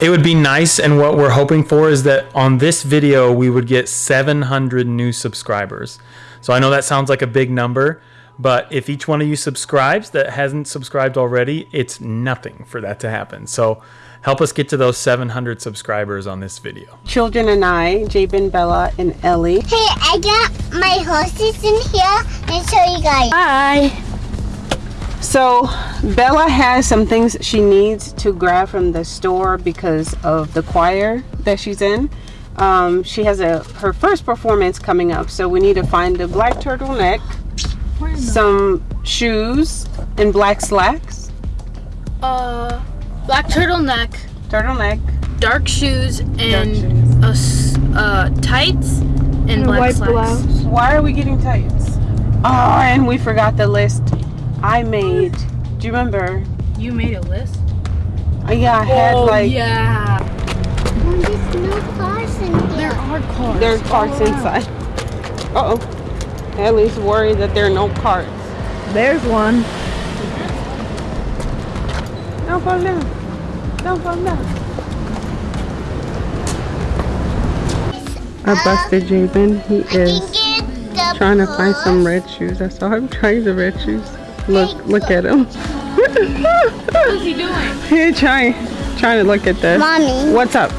It would be nice, and what we're hoping for is that on this video, we would get 700 new subscribers. So I know that sounds like a big number, but if each one of you subscribes that hasn't subscribed already, it's nothing for that to happen. So help us get to those 700 subscribers on this video. Children and I, Jabin, Bella, and Ellie. Hey, I got my horses in here and show you guys. Hi. So Bella has some things she needs to grab from the store because of the choir that she's in. Um, she has a her first performance coming up, so we need to find a black turtleneck, some shoes, and black slacks. Uh, black turtleneck, Turtleneck. dark shoes, and shoes. a s- uh, tights and, black slacks. Why are we getting tights? Oh, and we forgot the list I made. Do you remember? You made a list. Uh, yeah, I had oh like yeah. Oh, there's no cars in here. There are cars. there's carts inside. Uh oh. Ellie's worried that there are no carts. There's one. Don't fall down. Don't fall down. I busted Jabin. He is trying to find some red shoes. I saw him trying the red shoes. Look, look at him. What's he doing? Here, trying, trying to look at this. Mommy. What's up?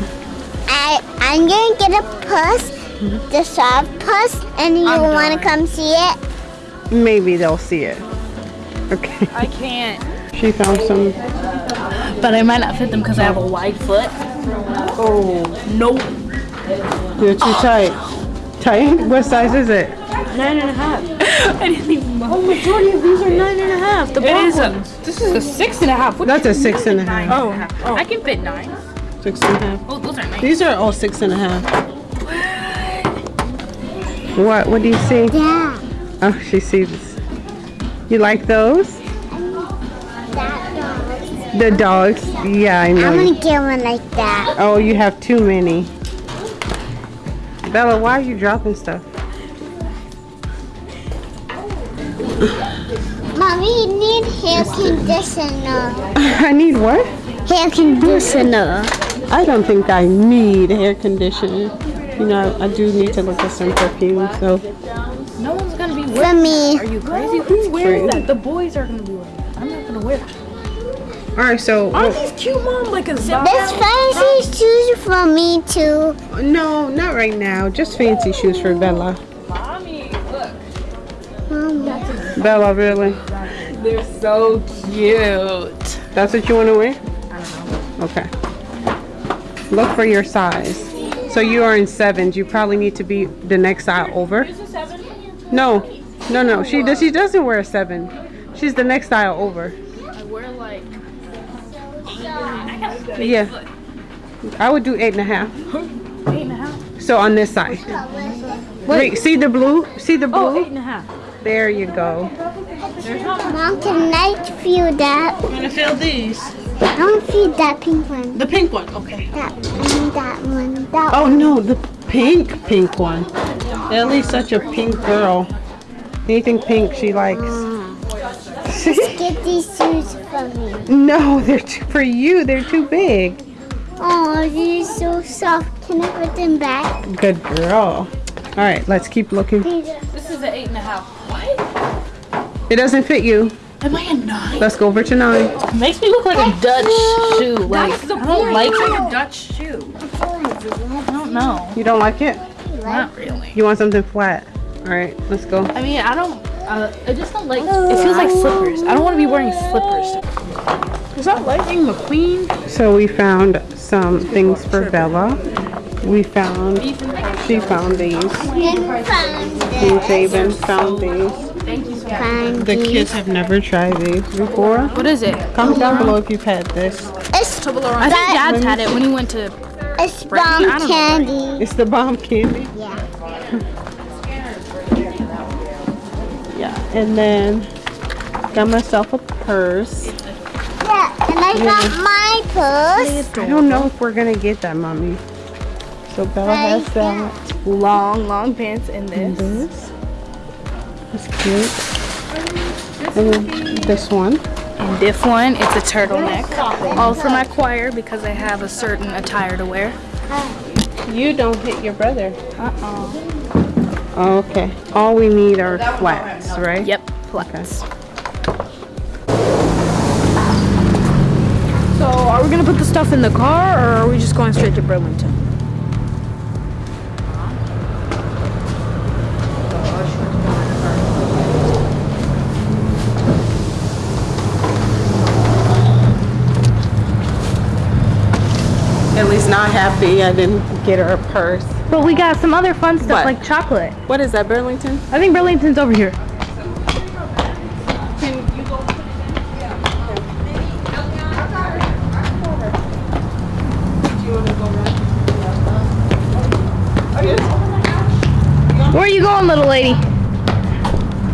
I, I'm gonna get a puss, the soft puss, and you I'm wanna dying. come see it? Maybe they'll see it. Okay. I can't. She found some. But I might not fit them because I have a wide foot. Oh, Nope. you're too ah. tight. Tight? What size is it? Nine and a half. I didn't even know. Oh, majority of these are nine and a half. The black ones. this is a six and a half. What That's a six and a half. and a half. I oh. can fit nine. Six and a half. Oh, those are nice. These are all six and a half. What? What do you see? Yeah. Oh, she sees. You like those? That dog. The dogs? Yeah, I know. I'm gonna get one like that. Oh, you have too many. Bella, why are you dropping stuff? Mommy, you need hair conditioner. I need what? Hair conditioner. I don't think I need hair conditioner. You know, I do need to look at some perfume, so. No one's gonna be For wearing. me. Are you crazy? Who wears True. that? The boys are gonna be wearing that. I'm not gonna wear that. Alright, so. Aren't these cute, mom? Like a zip. This fancy shoes for me too. No, not right now. Just fancy shoes for Bella. Mommy, look. Mom, Bella, really? They're so cute. That's what you want to wear? I don't know. Okay. Look for your size. So you are in sevens. You probably need to be the next size over. Is this seven? No, no, no. She does. She doesn't wear a seven. She's the next style over. I wear like. Yeah. I would do eight and a half. Eight and a half. So on this side. Wait, see the blue? See the Oh, blue? eight and a half. There you go. Mom, can I feel that? I'm gonna fill these. I don't feel that pink one. The pink one. Okay. That one, that one, that Oh one. no, the pink, pink one. Ellie's such a pink girl. Anything pink she likes. Get these shoes for me. No, they're too, for you. They're too big. Oh, these are so soft. Can I put them back? Good girl. All right, let's keep looking. This is an eight and a half. What? It doesn't fit you. Am I a nine? Let's go over to nine. Makes me look like a Dutch shoe. Like That's the I don't like point. a Dutch shoe. I don't know. You don't like it? Not really. You want something flat? All right, let's go. I mean, I don't. Uh, I just don't like. It feels like slippers. I don't want to be wearing slippers. Is that Lightning McQueen? So we found some things for Bella. We found, she found these. and found And this. Jabin found these. The kids have never tried these before. What is it? Comment down below if you've had this. It's, I think Dad's had it when he went to. it's I bomb don't know. candy. It's the bomb candy. Yeah. Yeah, and then got myself a purse. Yeah, and I got my purse. I don't know if we're gonna get that, mommy. So Bella has that. Long, long pants in And this. this. That's cute. And then this one. And this one, it's a turtleneck. All for my choir because I have a certain attire to wear. You don't hit your brother. Uh-oh. Okay. All we need are flats, right? Yep, flats. So are we gonna put the stuff in the car or are we just going straight to Burlington? Ellie's not happy. I didn't get her a purse. But we got some other fun stuff What? like chocolate. What is that, Burlington? I think Burlington's over here. Where are you going, little lady?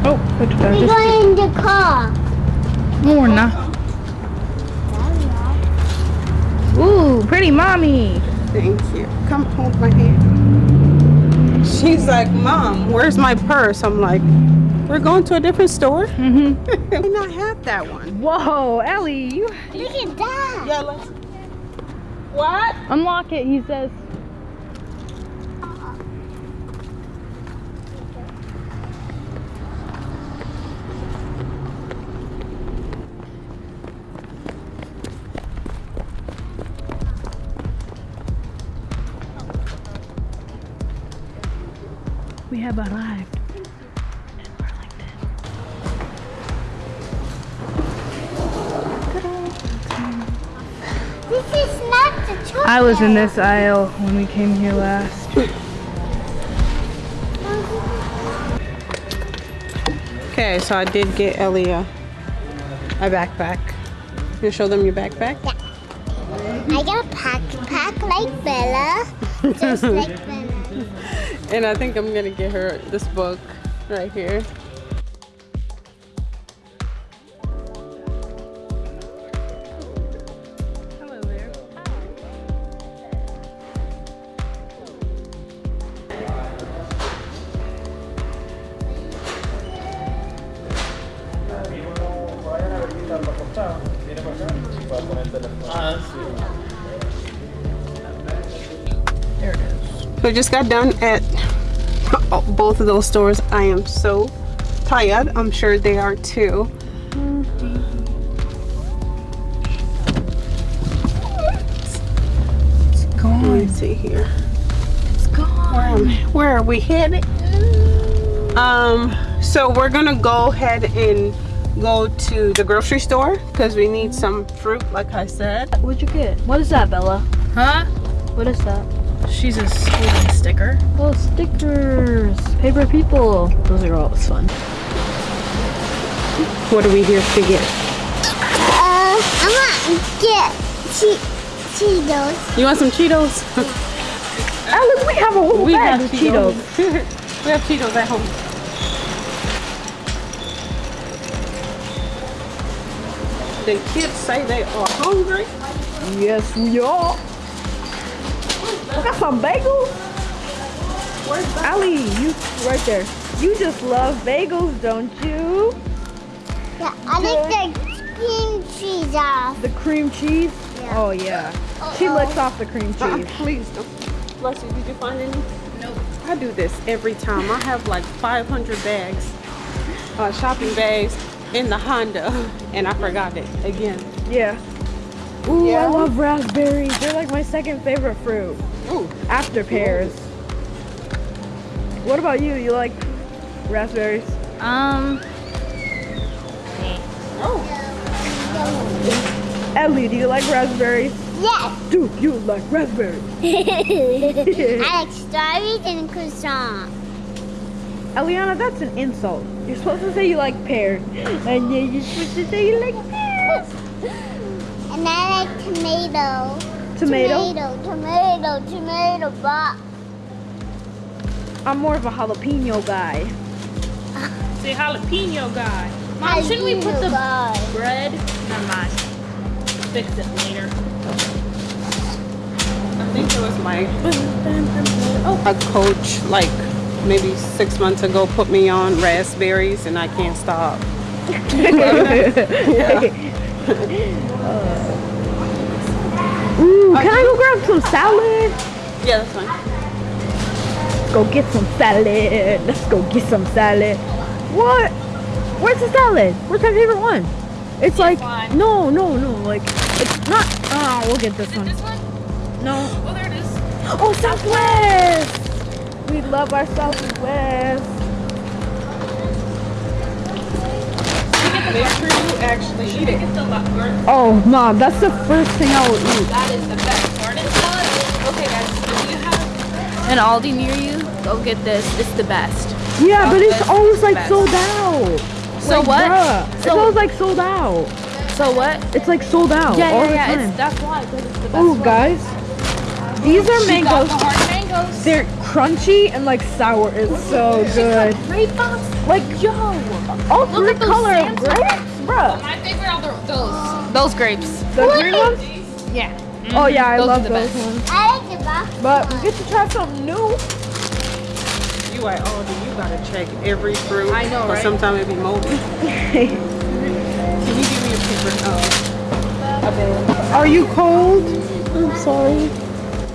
Oh, look. We're Just- going in the car. No, we're not. Ooh, pretty mommy. Thank you. Come hold my hand. She's like, Mom, where's my purse? I'm like, we're going to a different store? Mm-hmm. I not have that one. Whoa, Ellie, you Look at that. Yeah, let's. What? unlock it, he says. Have arrived in Burlington. This is not the chocolate. I was in this aisle when we came here last. Okay, so I did get Ellie a, a backpack. You show them your backpack? Yeah. I got a pack pack like Bella. Just like Bella. And I think I'm gonna get her this book right here. Hello there. There it is. So just got done at both of those stores. I am so tired. I'm sure they are too. It's Let gone. me see here. It's gone. Um, where are we headed? Um, so we're gonna go ahead and go to the grocery store because we need some fruit, like I said. What'd you get? What is that, Bella? Huh? What is that? She's a holding sticker. Oh, stickers. Paper people. Those are always fun. What are we here to get? Uh, I'm gonna get che- Cheetos. You want some Cheetos? Alice, we have a whole we bag have of Cheetos. Cheetos. we have Cheetos at home. The kids say they are hungry. Yes, we are. We got some bagels. Ali, you right there. You just love bagels, don't you? Yeah, I like the cream cheese off. The cream cheese. Yeah. Oh yeah. She licks off the cream Uh, cheese. please don't. Bless you. Did you find any? Nope. I do this every time. I have like 500 bags, uh, shopping bags in the Honda, and I forgot it again. Yeah. Ooh, Yeah? I love raspberries. They're like my second favorite fruit Ooh, after pears. What about you? You like raspberries? Um, Oh. Ellie, do you like raspberries? Yes. Do you like raspberries? I like strawberries and croissant. Eliana, that's an insult. You're supposed to say you like pears. And then you're supposed to say you like pears. And I like tomato. Tomato? Tomato, tomato, tomato, but I'm more of a jalapeno guy. Say jalapeno guy. Mom, shouldn't we put the guy. bread? Never mind. Fix it later. I think it was my oh. a coach like maybe six months ago put me on raspberries, and I can't stop. Uh, Ooh, can I go grab some salad? Yeah, that's fine. Let's go get some salad. Let's go get some salad. What? Where's the salad? Where's my favorite one? It's like no, no, no. Like it's not. Oh, we'll get this one. This one? No. Oh, there it is. Oh, Southwest. We love our Southwest. Make sure you actually eat it. Oh, mom, that's the first thing I will eat. That is the best garden salad. Okay, guys, if you have an Aldi near you, go get this. It's the best. Yeah, but it's always like best. sold out. So Like, what? bruh, it's always like sold out. So what? It's like sold out Yeah, all yeah, yeah. It's, that's why. 'cause it's the best Ooh, guys, these are She mangoes. the hard mangoes. They're crunchy and like sour. It's so good. Grape box. Like Yo. all Look three at those color of grapes, bruh. My favorite are the, those. Those grapes. The green ones. Yeah. Oh yeah, I Those love those best. ones. I like the box. But we get to try something new. You are Aldi, you gotta check every fruit. I know, Or right? sometimes it be moldy. Can you give me a paper? Oh. Are you cold? I'm sorry.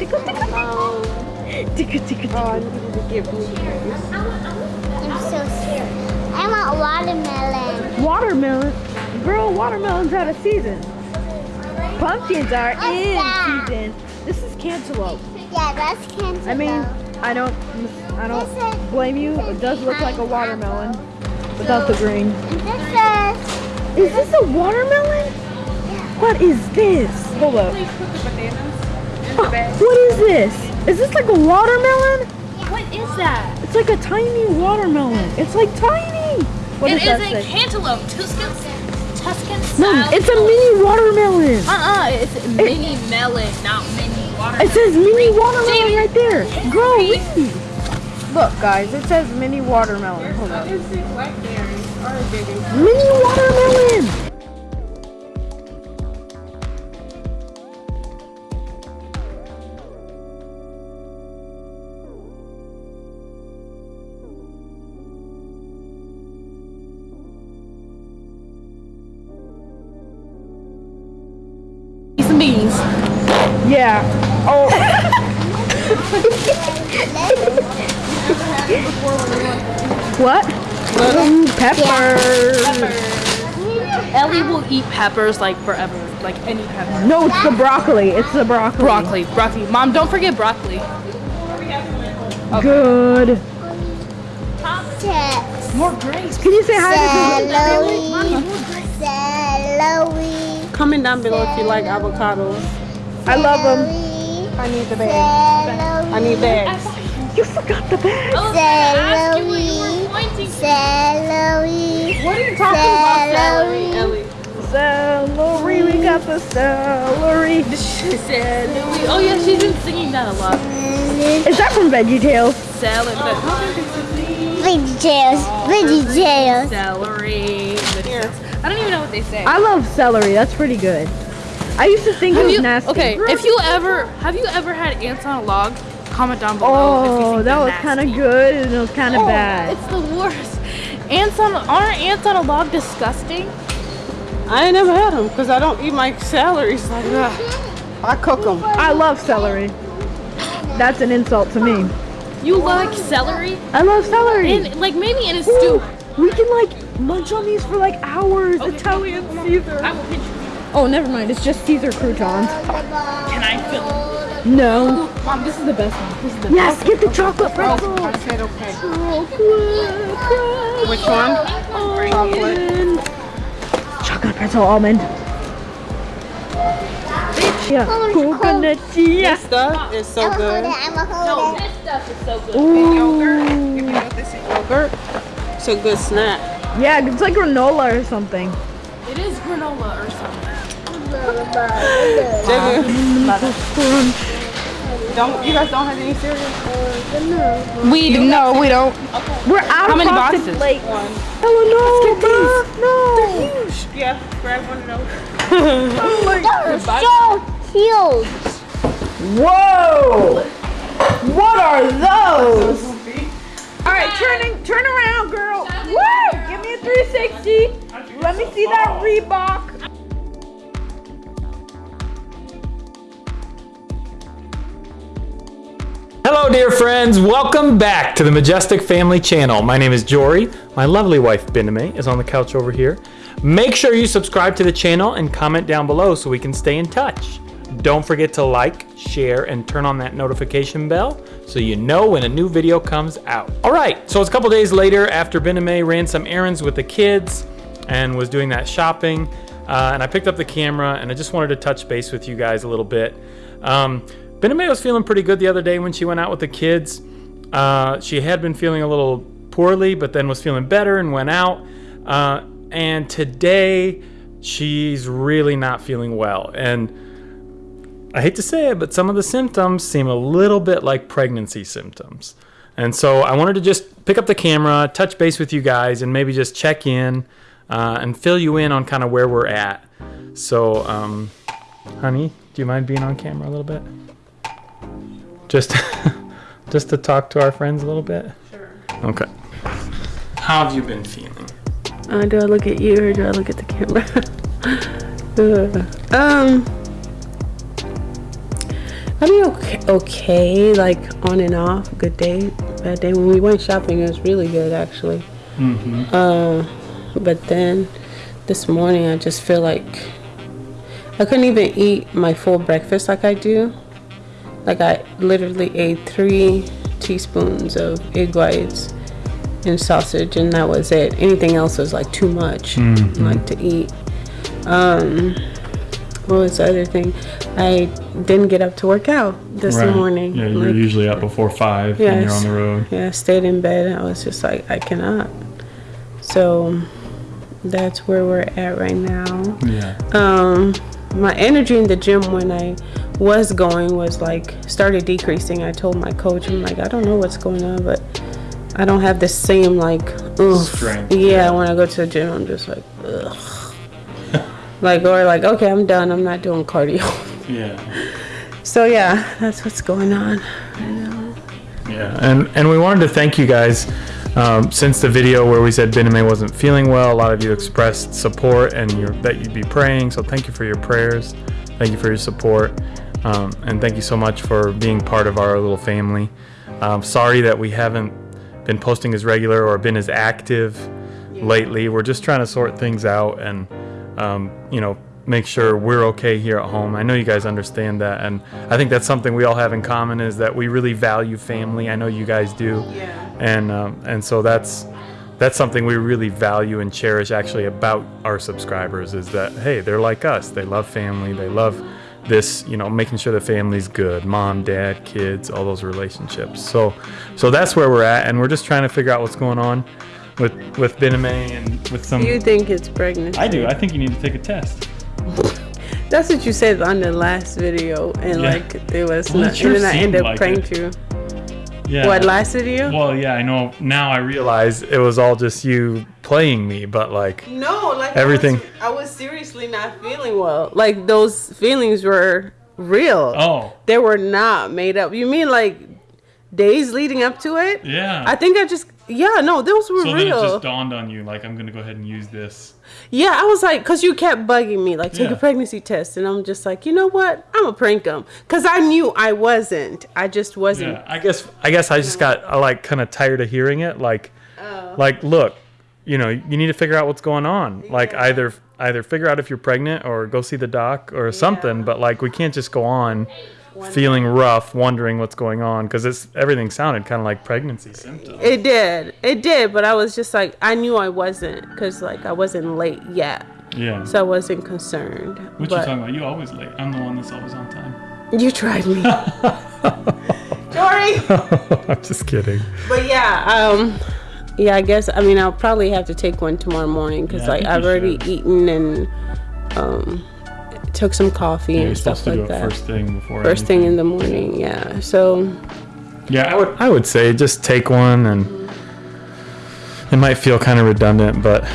Tickle, tickle, Um, tickle, tickle, oh, I tickle. needed to get blueberries. I'm so scared. I want watermelon. Watermelon, girl. Watermelon's out of season. Pumpkins are What's in that? season. This is cantaloupe. Yeah, that's cantaloupe. I mean, I don't, I don't blame you. It does look like a watermelon without the green. This is Is this a watermelon? What is this? Hold up. What is this? Is this like a watermelon? What is that? It's like a tiny watermelon. It's like tiny. What It does that is a say? cantaloupe. Tuscan, Tuscan No, it's a mini watermelon. Uh-uh, it's mini melon, not mini watermelon. It says mini watermelon Jamie, right there. Girl, read. read. Look, guys, it says mini watermelon. Hold on. It's the blackberries are bigger. Mini watermelon. Yeah. Oh. what? Ooh, peppers. Ellie will eat peppers like forever, like any pepper. No, it's the broccoli. It's the broccoli. Broccoli, broccoli. Mom, don't forget broccoli. Good. Te- More grapes. Can you say hi to celery. Celery. Comment down below if you like avocados. I love them. I need the bag. Celery. I need bags. You forgot the bag. I was gonna you what you Celery. Celery. What are you talking about, Celery. Ellie? Celery, we got the celery. She said, Oh yeah, she's been singing that a lot. Is that from Veggie Tales? Salad, oh, but Veggie Tales. Veggie Tales. celery. I don't even know what they say. I love celery. That's pretty good. I used to think it was you, nasty. okay, if you ever have you ever had ants on a log? Comment down below. if you Oh, think that was kind of good and it was kind of Oh, bad. It's the worst. Ants on aren't ants on a log disgusting? I ain't never had them because I don't eat my salaries like that. I cook them. I love celery. That's an insult to me. You like celery? I love celery. In like maybe in a Ooh, stew. we can like munch on these for like hours. Italian Caesar. I will pinch you. Oh, never mind. It's just Caesar croutons. Can I feel? No. Mom, this is the best one. This is the Yes, get the chocolate oh, pretzel. I said okay. Chocolate Which one? Chocolate. almond. Chocolate pretzel almond. Yeah, oh, coconut yeah. This stuff is so I'm gonna hold good. it. I'm gonna No, it. this stuff is so good. Yogurt. If you know this is yogurt, it's a good snack. Yeah, it's like granola or something. It is granola or something. Jigga. Don't you guys don't have any cereal? We no, we don't. We're out How of many frosted boxes? flakes. One. Oh no, bruh, no. Yeah, grab one of those. Oh my Those are so huge. Whoa! What are those? All right, turning, turn around, girl. Woo! Give me a 360. Let me see that Reebok. Hello, dear friends. Welcome back to the Majestic Family Channel. My name is Jory. My lovely wife, Biname, is on the couch over here. Make sure you subscribe to the channel and comment down below so we can stay in touch. Don't forget to like, share, and turn on that notification bell so you know when a new video comes out. All right, so it's a couple days later after Biname ran some errands with the kids and was doing that shopping. Uh, and I picked up the camera and I just wanted to touch base with you guys a little bit. Um, Bename was feeling pretty good the other day when she went out with the kids. Uh, she had been feeling a little poorly, but then was feeling better and went out. Uh, and today, she's really not feeling well. And I hate to say it, but some of the symptoms seem a little bit like pregnancy symptoms. And so I wanted to just pick up the camera, touch base with you guys, and maybe just check in uh, and fill you in on kind of where we're at. So, um, honey, do you mind being on camera a little bit? Just, just to talk to our friends a little bit. Sure. Okay. How have you been feeling? Uh, do I look at you or do I look at the camera? uh, um, I mean, okay, okay, like on and off. Good day, bad day. When we went shopping, it was really good actually. Mm-hmm. Uh, but then this morning, I just feel like I couldn't even eat my full breakfast like I do. Like I literally ate three teaspoons of egg whites and sausage, and that was it. Anything else was like too much, mm-hmm. like to eat. Um, what was the other thing? I didn't get up to work out this right. morning. Yeah, you're like, usually up before five when you're on the road. Yeah, I stayed in bed. I was just like, I cannot. So that's where we're at right now. Yeah. Um, my energy in the gym when I was going was like started decreasing. I told my coach, I'm like, I don't know what's going on, but I don't have the same like strength. Yeah, when I go to the gym, I'm just like, ugh. like or like, okay, I'm done. I'm not doing cardio. Yeah. So yeah, that's what's going on. Yeah, and and we wanted to thank you guys. Um, since the video where we said Bename wasn't feeling well, a lot of you expressed support and that you'd be praying. So thank you for your prayers. Thank you for your support. Um, and thank you so much for being part of our little family. Um, sorry that we haven't been posting as regular or been as active lately. We're just trying to sort things out and, um, you know, make sure we're okay here at home. I know you guys understand that, and I think that's something we all have in common is that we really value family. I know you guys do, yeah. and um, and so that's that's something we really value and cherish actually about our subscribers is that hey, they're like us. They love family. They love this, you know, making sure the family's good, mom, dad, kids, all those relationships. So, so that's where we're at, and we're just trying to figure out what's going on with with Bename and with some. You think it's pregnant? I do. I think you need to take a test. That's what you said on the last video, and yeah. like it was well, not, sure and then I ended up like pranked you. Yeah. What last you. Well, yeah, I know. Now I realize it was all just you playing me, but like no, like everything. I was, I was seriously not feeling well. Like those feelings were real. Oh, they were not made up. You mean like days leading up to it? Yeah. I think I just yeah no those were so real. So then it just dawned on you like I'm gonna go ahead and use this. Yeah, I was like, cause you kept bugging me, like take yeah. a pregnancy test, and I'm just like, you know what? I'm a prank them, cause I knew I wasn't. I just wasn't. Yeah, I guess I guess I just got I like kind of tired of hearing it. Like, oh. like look, you know, you need to figure out what's going on. Yeah. Like either either figure out if you're pregnant or go see the doc or something. But like we can't just go on feeling rough, wondering what's going on because it's everything sounded kind of like pregnancy symptoms. It did, it did, but I was just like, I knew I wasn't because like I wasn't late yet. Yeah. So I wasn't concerned. What but you talking about? You always late. I'm the one that's always on time. You tried me. Jory. I'm just kidding. But yeah, um, yeah, I guess I mean I'll probably have to take one tomorrow morning because yeah, like I've already should. eaten and um took some coffee yeah, and stuff like that. First thing before. First anything. thing in the morning, yeah. So. Yeah, I would. I would say just take one, and it might feel kind of redundant, but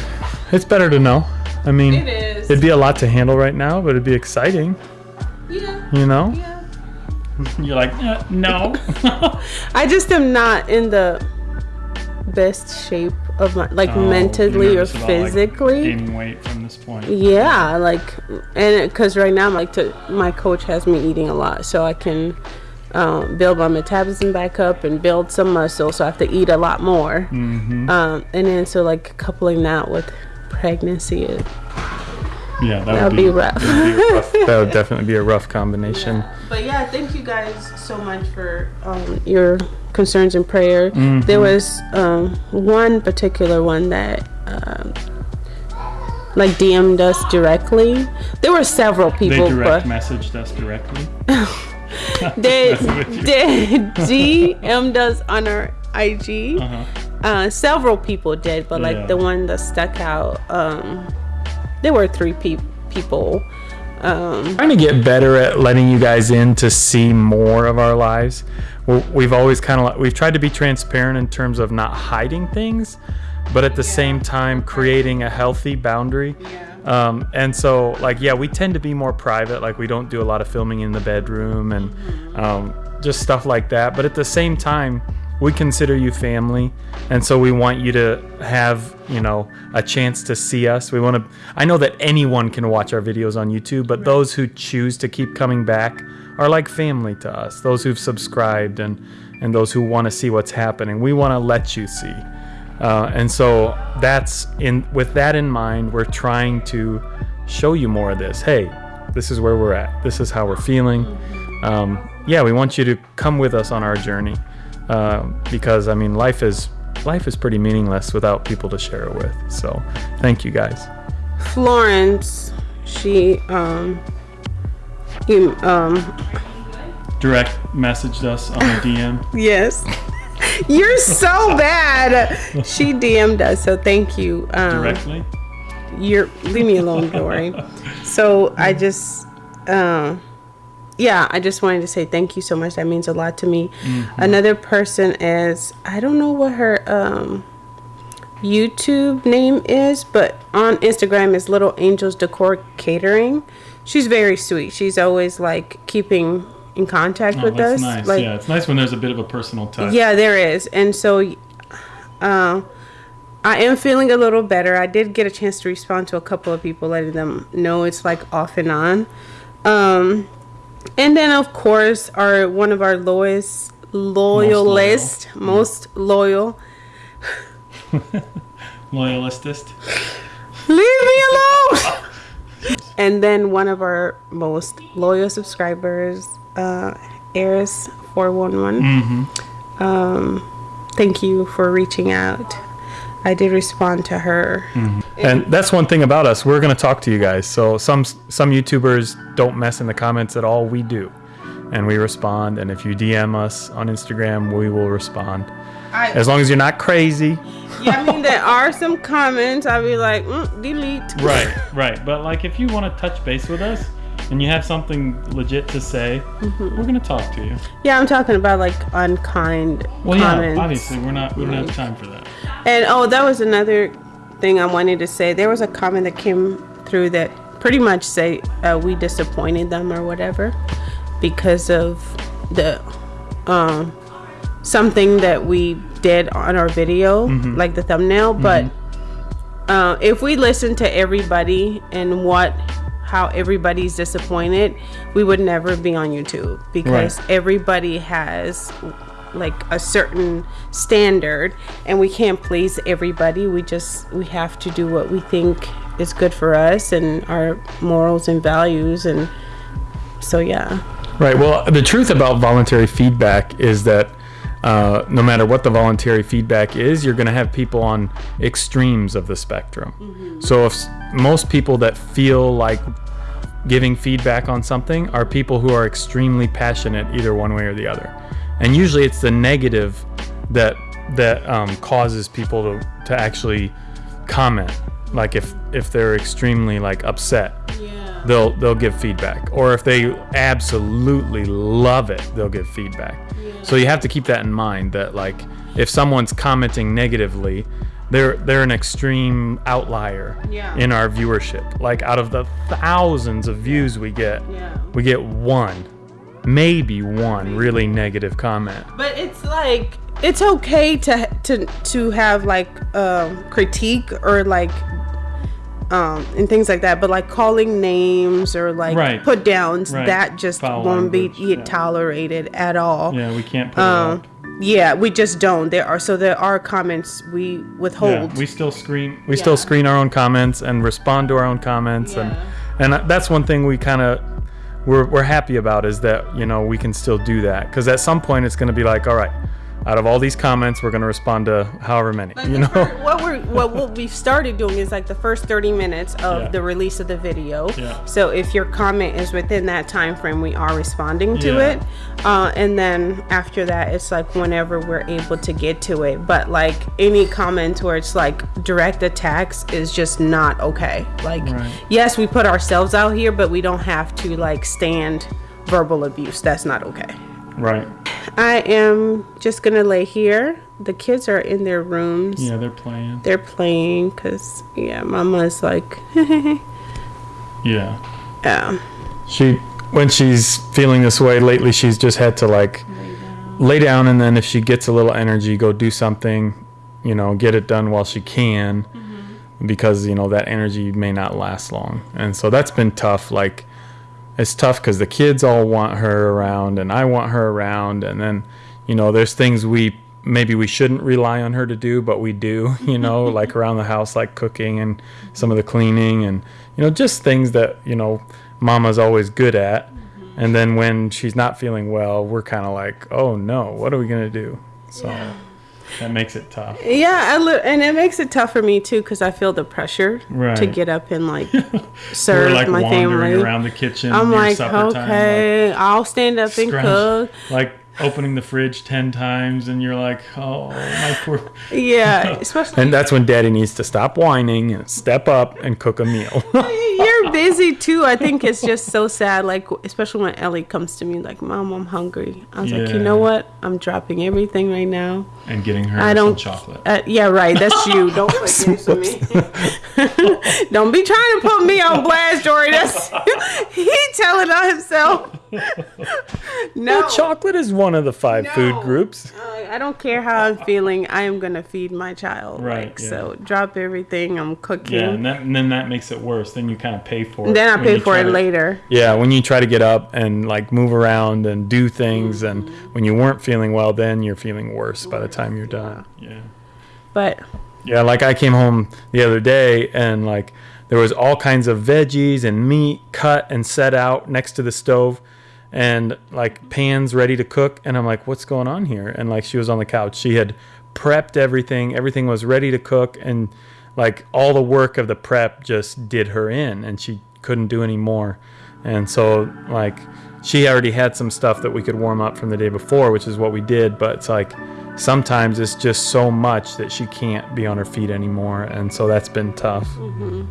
it's better to know. I mean, it is. It'd be a lot to handle right now, but it'd be exciting. Yeah. You know. Yeah. You're like, uh, no. I just am not in the best shape of my like oh, mentally or physically. Like, gaining weight from this point. Yeah, like and because right now, like to, my coach has me eating a lot, so I can um, build my metabolism back up and build some muscle. So I have to eat a lot more. Mm-hmm. Um, and then so like coupling that with pregnancy, it, Yeah, that That'd be rough. would be rough- that would definitely be a rough combination. But yeah, thank you guys so much for um, your concerns and prayer. Mm-hmm. There was um, one particular one that um, like DM'd us directly. There were several people. They direct but messaged us directly. they Messing with you. did DM'd us on our IG. Uh-huh. Uh, several people did, but like Yeah. the one that stuck out, um, there were three pe- people. Um, trying to get better at letting you guys in to see more of our lives. We've always kind of we've tried to be transparent in terms of not hiding things, but at the same time creating a healthy boundary. Um, and so, like, yeah, we tend to be more private. Like, we don't do a lot of filming in the bedroom and um, just stuff like that. But at the same time, we consider you family, and so we want you to have, you know, a chance to see us. We want to. I know that anyone can watch our videos on YouTube, but those who choose to keep coming back are like family to us. Those who've subscribed and and those who want to see what's happening. We want to let you see. Uh, and so that's in with that in mind, we're trying to show you more of this. Hey, this is where we're at. This is how we're feeling. Um, yeah, we want you to come with us on our journey uh, because I mean, life is life is pretty meaningless without people to share it with. So, thank you guys. Florence, she um, you, um, Direct messaged us on a DM. yes. You're so bad. She DM'd us, so thank you. Um, directly. you're leave me alone, Dory. so I just, uh, yeah, I just wanted to say thank you so much. That means a lot to me. Another person is I don't know what her um, YouTube name is, but on Instagram is Little Angels Decor Catering. She's very sweet. She's always like keeping in contact Oh, with that's us. nice. Like, yeah, it's nice when there's a bit of a personal touch. yeah, there is. And so uh, I am feeling a little better. I did get a chance to respond to a couple of people, letting them know it's like off and on. Um, and then, of course, our one of our lowest loyalist, most loyal. Loyalistist. Leave me alone. and then one of our most loyal subscribers, uh, Eris four one one. Um, thank you for reaching out. I did respond to her. And that's one thing about us. We're going to talk to you guys. So some some YouTubers don't mess in the comments at all. We do. And we respond and if you DM us on Instagram, we will respond. I, As long as you're not crazy. yeah, I mean there are some comments. I'll be like, mm, delete. Right, right. But like if you want to touch base with us and you have something legit to say, we're going to talk to you. Yeah, I'm talking about like unkind Well, yeah, comments. obviously we're not we don't have time for that. And oh, that was another thing I wanted to say. There was a comment that came through that pretty much say uh, we disappointed them or whatever because of the um something that we did on our video, like the thumbnail. But uh, if we listen to everybody and what how everybody's disappointed, we would never be on YouTube because Right. everybody has like a certain standard and we can't please everybody. We just we have to do what we think is good for us and our morals and values and so yeah. Right. Well, the truth about voluntary feedback is that uh, no matter what the voluntary feedback is, you're going to have people on extremes of the spectrum. So if most people that feel like giving feedback on something are people who are extremely passionate either one way or the other, and usually it's the negative that that um, causes people to to actually comment. Like if if they're extremely like upset, they'll they'll give feedback or if they absolutely love it they'll give feedback so you have to keep that in mind that like if someone's commenting negatively they're they're an extreme outlier Yeah. in our viewership like out of the thousands of views we get Yeah. we get one maybe one really negative comment But it's like it's okay to to to have like um critique or like um, and things like that. But like calling names or like Right. put downs, Right. that just Foul won't be language, e- yeah. tolerated at all. Yeah, we can't put Um, yeah, we just don't. There are so there are comments we withhold. Yeah, we still screen. We still screen our own comments and respond to our own comments, Yeah. and and that's one thing we kind of we're we're happy about is that you know we can still do that. Because at some point it's going to be like, all right, out of all these comments, we're going to respond to however many, you know. what we're what, what we've started doing is like the first 30 minutes of Yeah. the release of the video Yeah. so if your comment is within that time frame we are responding to Yeah. it uh, and then after that it's like whenever we're able to get to it but like any comment where it's like direct attacks is just not okay like Right. yes we put ourselves out here but we don't have to like stand verbal abuse that's not okay Right. I am just gonna lay here. The kids are in their rooms. Yeah, they're playing. They're playing because yeah, Mama's like, Yeah. yeah, She when she's feeling this way lately, she's just had to like lay down, lay down and then if she gets a little energy, go do something, you know, get it done while she can, mm-hmm. because you know that energy may not last long, and so that's been tough. Like it's tough because the kids all want her around, and I want her around, and then you know there's things we maybe we shouldn't rely on her to do, but we do, you know, like around the house, like cooking and some of the cleaning and, you know, just things that, you know, mama's always good at. Mm-hmm. And then when she's not feeling well, we're kind of like, oh no, what are we going to do? So that makes it tough. yeah. I li- and it makes it tough for me too because I feel the pressure to get up and like serve like my family. around the kitchen. I'm like, okay, I'll stand up time, and cook. like opening the fridge 10 times, and you're like, oh, my poor. Yeah, especially And that's when daddy needs to stop whining and step up and cook a meal. you're busy too. I think it's just so sad. Like especially when Ellie comes to me like, "Mom, I'm hungry." I was like, "You know what? I'm dropping everything right now." and getting her I some don't. chocolate. Uh, yeah, right. That's you. Don't put this on me. don't be trying to put me on blast, Jory. That's he telling on himself. no, Chocolate is one of the five food groups. Uh, I don't care how I'm feeling. I am gonna feed my child. Right, Like, yeah. So drop everything. I'm cooking. Yeah, and, that, and then that makes it worse. Then you kind of pay for it. then I pay for it to- later. Yeah, when you try to get up and like move around and do things, and Mm-hmm. when you weren't feeling well, then you're feeling worse by the time you're done. Yeah. But Yeah, like I came home the other day and like there was all kinds of veggies and meat cut and set out next to the stove and like pans ready to cook and I'm like, "What's going on here?" And like she was on the couch. She had prepped everything. Everything was ready to cook and like all the work of the prep just did her in and she couldn't do any more. And so like she already had some stuff that we could warm up from the day before, which is what we did, but it's like sometimes it's just so much that she can't be on her feet anymore and so that's been tough mm-hmm.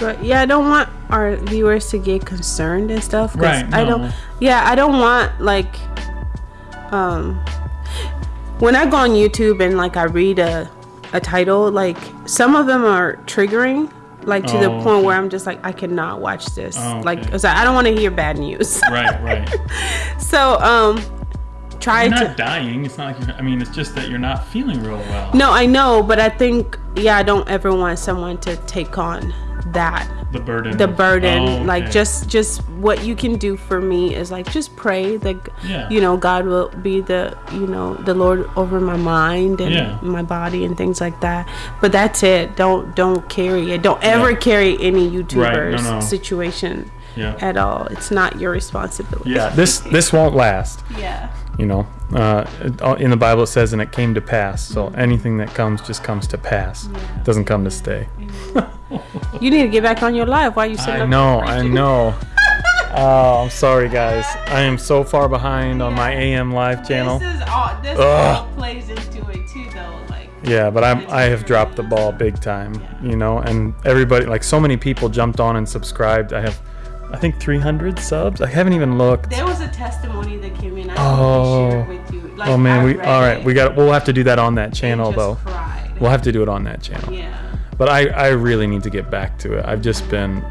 But yeah, I don't want our viewers to get concerned and. 'cause Right, I don't. Yeah, I don't want like, um, when I go on YouTube and like I read a, a title, like some of them are triggering, like to the Oh, point okay. where I'm just like I cannot watch this. Oh, Like, okay. 'cause I I don't want to hear bad news. right right so um, try you're to. not dying it's not like you're i mean it's just that you're not feeling real well No, I know, but I think yeah, I don't ever want someone to take on that. The burden. The burden. Oh, like just just what you can do for me is like just pray that Yeah. you know god will be the you know the lord over my mind and Yeah. my body and things like that. But that's it. Don't don't carry it. Don't ever Yeah. carry any youtuber's no. situation yeah. at all. It's not your responsibility. Yeah. This this won't last. Yeah. You know uh, uh, in the bible it says and it came to pass. So anything that comes just comes to pass. It doesn't come to stay you need to get back on your live while you sitting i know i know oh i'm sorry guys i am so far behind on my am live channel this is all this all plays into it too though like Yeah, but I'm I have dropped the ball big time, you know, and everybody like so many people jumped on and subscribed. I have I think 300 subs. I haven't even looked. there was a testimony that came in i Oh. with you like, Oh man, I we all right, it we got we'll have to do that on that channel though. cried. We'll have to do it on that channel. yeah But I I really need to get back to it. I've just been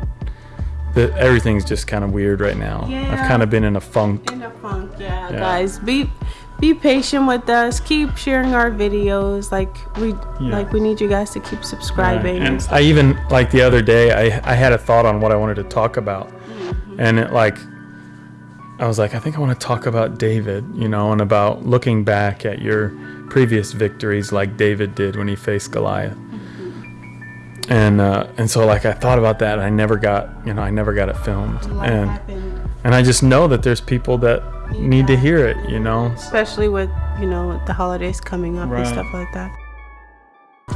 the, everything's just kind of weird right now. Yeah. I've kind of been in a funk. in a funk yeah, Yeah. guys be be patient with us. Keep sharing our videos. Like we Yeah. like we need you guys to keep subscribing. And I even like the other day, I I had a thought on what I wanted to talk about, mm-hmm. and it like. I was like, I think I want to talk about David, you know, and about looking back at your previous victories, like David did when he faced Goliath. And uh, and so like I thought about that, and I never got, you know, I never got it filmed, Life and happened, and I just know that there's people that need to hear it, you know. especially with you know the holidays coming up Right. and stuff like that.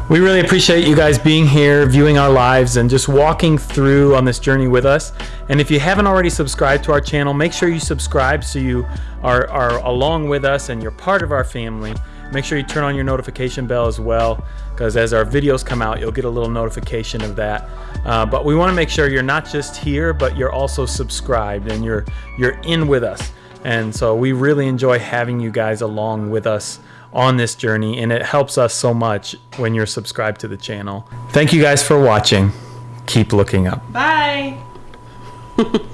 We really appreciate you guys being here, viewing our lives, and just walking through on this journey with us. And if you haven't already subscribed to our channel, make sure you subscribe so you are, are along with us and you're part of our family. Make sure you turn on your notification bell as well, because as our videos come out, you'll get a little notification of that. Uh, but we want to make sure you're not just here, but you're also subscribed and you're you're in with us. And so we really enjoy having you guys along with us on this journey, and it helps us so much when you're subscribed to the channel. Thank you guys for watching. Keep looking up. Bye.